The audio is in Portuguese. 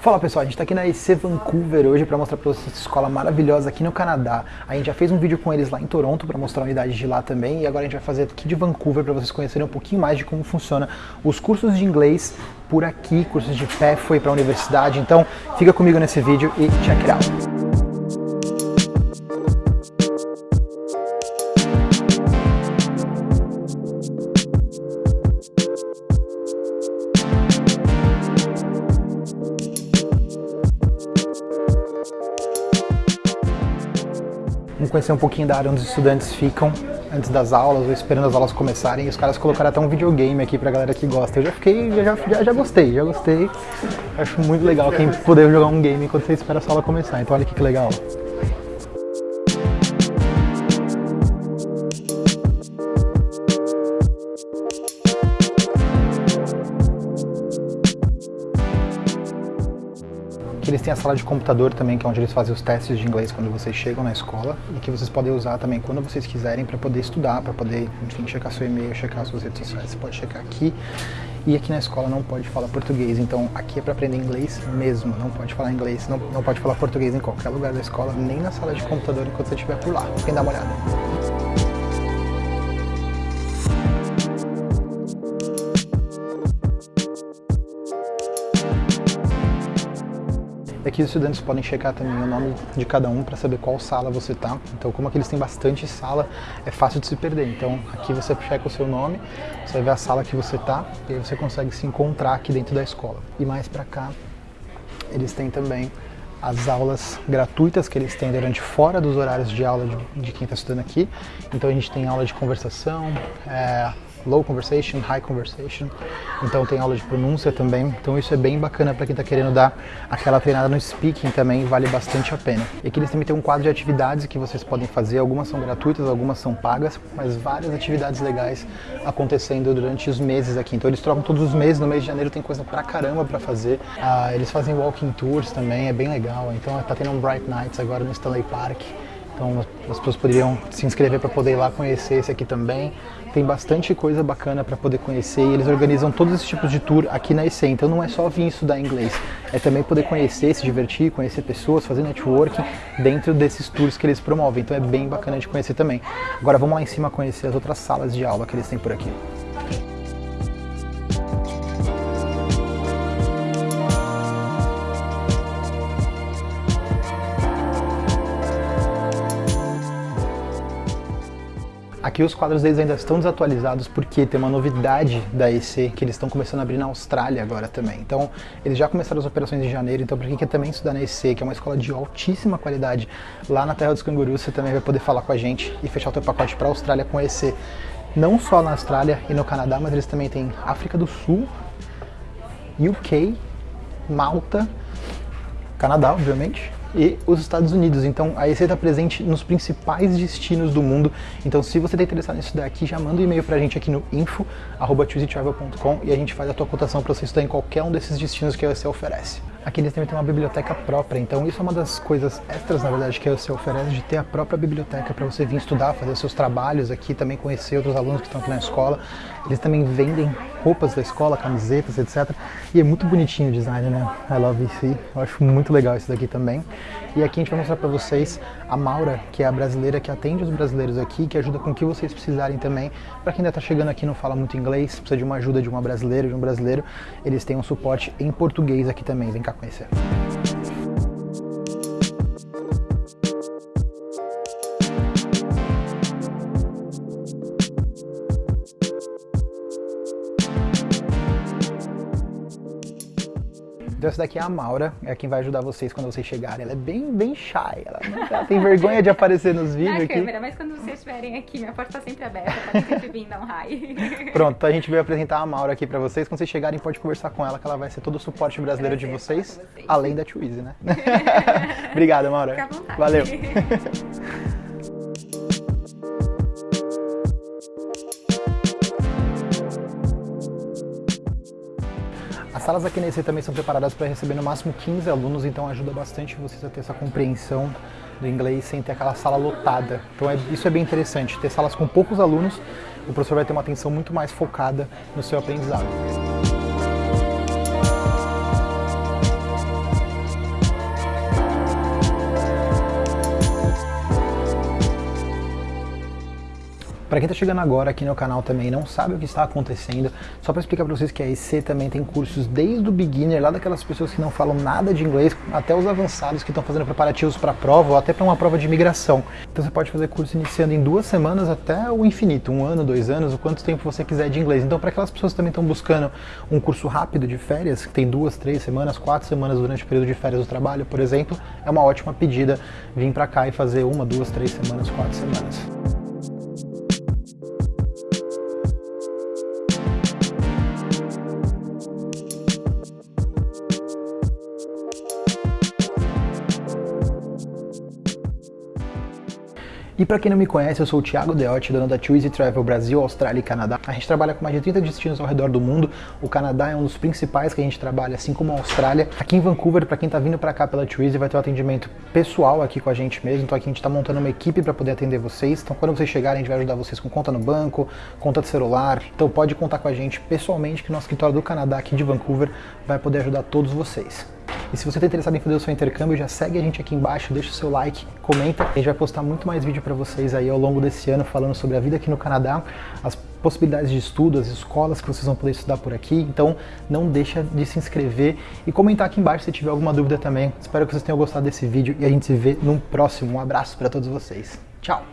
Fala pessoal, a gente está aqui na EC Vancouver hoje para mostrar para vocês essa escola maravilhosa aqui no Canadá. A gente já fez um vídeo com eles lá em Toronto para mostrar a unidade de lá também e agora a gente vai fazer aqui de Vancouver para vocês conhecerem um pouquinho mais de como funciona os cursos de inglês por aqui, cursos de pé, foi para a universidade. Então fica comigo nesse vídeo e check it out. Conhecer um pouquinho da área onde os estudantes ficam antes das aulas ou esperando as aulas começarem. E os caras colocaram até um videogame aqui pra galera que gosta. Eu já fiquei, já, já, já gostei, já gostei. Acho muito legal quem poder jogar um game enquanto você espera a aula começar. Então olha que legal. Eles têm a sala de computador também, que é onde eles fazem os testes de inglês quando vocês chegam na escola e que vocês podem usar também quando vocês quiserem para poder estudar, para poder, enfim, checar seu e-mail, checar suas redes sociais. Você pode checar aqui e aqui na escola não pode falar português, então aqui é para aprender inglês mesmo, não pode falar inglês, não, não pode falar português em qualquer lugar da escola, nem na sala de computador enquanto você estiver por lá. Vem dar uma olhada. Aqui os estudantes podem checar também o nome de cada um para saber qual sala você está. Então, como aqui eles têm bastante sala, é fácil de se perder. Então, aqui você checa o seu nome, você ver a sala que você está e aí você consegue se encontrar aqui dentro da escola. E mais para cá, eles têm também as aulas gratuitas que eles têm durante fora dos horários de aula de, de quem está estudando aqui. Então a gente tem aula de conversação, é, low conversation, high conversation. Então tem aula de pronúncia também. Então isso é bem bacana para quem está querendo dar aquela treinada no speaking também, vale bastante a pena. E aqui eles também têm um quadro de atividades que vocês podem fazer. Algumas são gratuitas, algumas são pagas, mas várias atividades legais acontecendo durante os meses aqui. Então eles trocam todos os meses. No mês de janeiro tem coisa pra caramba para fazer. Ah, eles fazem walking tours também, é bem legal. Então tá tendo um Bright Nights agora no Stanley Park. Então as pessoas poderiam se inscrever para poder ir lá conhecer esse aqui também. Tem bastante coisa bacana para poder conhecer e eles organizam todos esses tipos de tour aqui na EC. Então não é só vir estudar inglês, é também poder conhecer, se divertir, conhecer pessoas, fazer networking dentro desses tours que eles promovem. Então é bem bacana de conhecer também. Agora vamos lá em cima conhecer as outras salas de aula que eles têm por aqui. Aqui os quadros deles ainda estão desatualizados porque tem uma novidade da EC que eles estão começando a abrir na Austrália agora também. Então, eles já começaram as operações em janeiro, então para quem quer também estudar na EC, que é uma escola de altíssima qualidade, lá na Terra dos Cangurus, você também vai poder falar com a gente e fechar o teu pacote para a Austrália com a EC. Não só na Austrália e no Canadá, mas eles também têm África do Sul, UK, Malta, Canadá, obviamente, e os Estados Unidos. Então a EC está presente nos principais destinos do mundo. Então se você está interessado nisso daqui, já manda um e-mail para a gente aqui no info.chooseytravel.com e a gente faz a tua cotação para você estudar em qualquer um desses destinos que a EC oferece. Aqui eles também têm uma biblioteca própria, então isso é uma das coisas extras, na verdade, que EC oferece, de ter a própria biblioteca para você vir estudar, fazer seus trabalhos aqui, também conhecer outros alunos que estão aqui na escola. Eles também vendem roupas da escola, camisetas, etc. E é muito bonitinho o design, né? I love EC. Eu acho muito legal isso daqui também. E aqui a gente vai mostrar para vocês a Maura, que é a brasileira que atende os brasileiros aqui, que ajuda com o que vocês precisarem também. Para quem ainda está chegando aqui não fala muito inglês, precisa de uma ajuda de uma brasileira, de um brasileiro, eles têm um suporte em português aqui também. Vem cá conhecer. Então essa daqui é a Maura, é quem vai ajudar vocês quando vocês chegarem. Ela é bem, bem shy, ela, ela tem vergonha de aparecer nos vídeos Na aqui. câmera, mas quando vocês estiverem aqui, minha porta está sempre aberta, podem sempre vir dar um hi. Pronto, então a gente veio apresentar a Maura aqui pra vocês. Quando vocês chegarem, pode conversar com ela, que ela vai ser todo o suporte brasileiro de vocês, vocês. além da Twizy, né? Obrigada, Maura. Fica à vontade. Valeu. As salas aqui EC também são preparadas para receber no máximo 15 alunos, então ajuda bastante vocês a ter essa compreensão do inglês sem ter aquela sala lotada. Então é, isso é bem interessante, ter salas com poucos alunos, o professor vai ter uma atenção muito mais focada no seu aprendizado. Para quem está chegando agora aqui no canal também e não sabe o que está acontecendo, só para explicar para vocês que a EC também tem cursos desde o beginner, lá daquelas pessoas que não falam nada de inglês, até os avançados que estão fazendo preparativos para prova ou até para uma prova de imigração. Então você pode fazer curso iniciando em duas semanas até o infinito, um ano, dois anos, o quanto tempo você quiser de inglês. Então para aquelas pessoas que também estão buscando um curso rápido de férias, que tem duas, três semanas, quatro semanas durante o período de férias do trabalho, por exemplo, é uma ótima pedida vir para cá e fazer uma, duas, três semanas, quatro semanas. E para quem não me conhece, eu sou o Thiago Deotti, dono da Twizy Travel Brasil, Austrália e Canadá. A gente trabalha com mais de 30 destinos ao redor do mundo. O Canadá é um dos principais que a gente trabalha, assim como a Austrália. Aqui em Vancouver, para quem está vindo para cá pela Twizy, vai ter um atendimento pessoal aqui com a gente mesmo. Então aqui a gente está montando uma equipe para poder atender vocês. Então quando vocês chegarem, a gente vai ajudar vocês com conta no banco, conta de celular. Então pode contar com a gente pessoalmente, que o nosso escritório do Canadá aqui de Vancouver vai poder ajudar todos vocês. E se você está interessado em fazer o seu intercâmbio, já segue a gente aqui embaixo, deixa o seu like, comenta. A gente vai postar muito mais vídeo para vocês aí ao longo desse ano falando sobre a vida aqui no Canadá, as possibilidades de estudo, as escolas que vocês vão poder estudar por aqui. Então não deixa de se inscrever e comentar aqui embaixo se tiver alguma dúvida também. Espero que vocês tenham gostado desse vídeo e a gente se vê num próximo. Um abraço para todos vocês. Tchau!